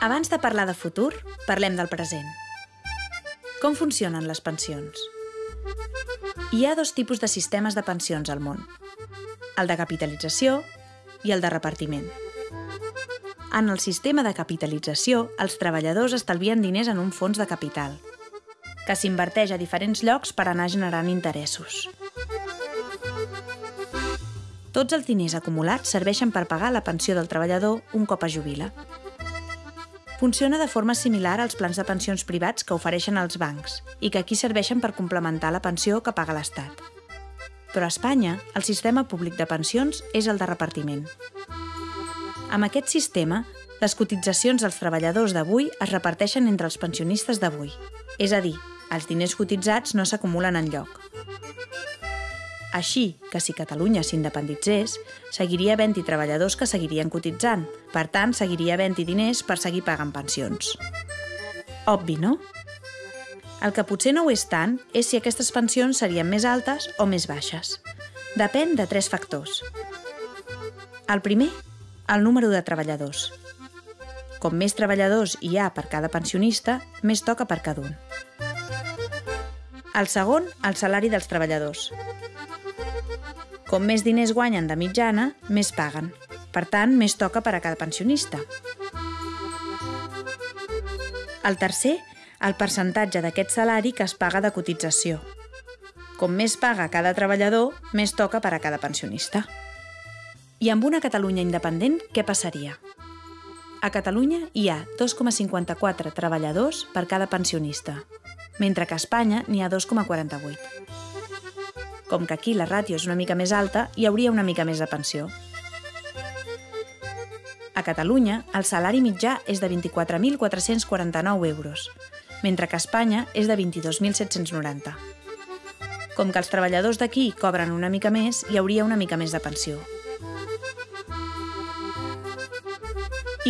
Abans de parlar de futur, parlem del present. Com funcionen les pensions? Hi ha dos tipus de sistemes de pensions al món. El de capitalització i el de repartiment. En el sistema de capitalització, els treballadors estalvien diners en un fons de capital, que s'inverteix a diferents llocs per anar generant interessos. Tots els diners acumulats serveixen per pagar la pensió del treballador un cop es jubila. Funciona de forma similar als plans de pensions privats que ofereixen els bancs i que aquí serveixen per complementar la pensió que paga l'Estat. Però a Espanya, el sistema públic de pensions és el de repartiment. Amb aquest sistema, les cotitzacions dels treballadors d'avui es reparteixen entre els pensionistes d'avui. És a dir, els diners cotitzats no s'acumulen en lloc. Així que si Catalunya s'independitzés, seguiria havent-hi treballadors que seguirien cotitzant. Per tant, seguiria havent-hi diners per seguir pagant pensions. Obvi, no? El que potser no ho és tant és si aquestes pensions serien més altes o més baixes. Depèn de tres factors. El primer, el número de treballadors. Com més treballadors hi ha per cada pensionista, més toca per cada un. El segon, el salari dels treballadors. Com més diners guanyen de mitjana, més paguen. Per tant, més toca per a cada pensionista. El tercer, el percentatge d'aquest salari que es paga de cotització. Com més paga cada treballador, més toca per a cada pensionista. I amb una Catalunya independent, què passaria? A Catalunya hi ha 2,54 treballadors per cada pensionista, mentre que a Espanya n'hi ha 2,48. Com que aquí la ràtio és una mica més alta, hi hauria una mica més de pensió. A Catalunya, el salari mitjà és de 24.449 euros, mentre que a Espanya és de 22.790. Com que els treballadors d'aquí cobren una mica més, hi hauria una mica més de pensió.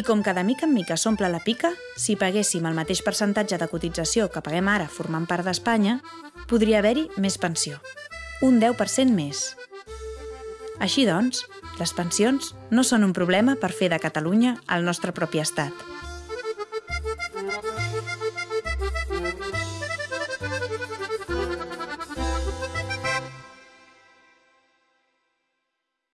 I com que de mica en mica s'omple la pica, si paguéssim el mateix percentatge de cotització que paguem ara formant part d'Espanya, podria haver-hi més pensió. Un 10% més. Així doncs, les pensions no són un problema per fer de Catalunya el nostre propi estat.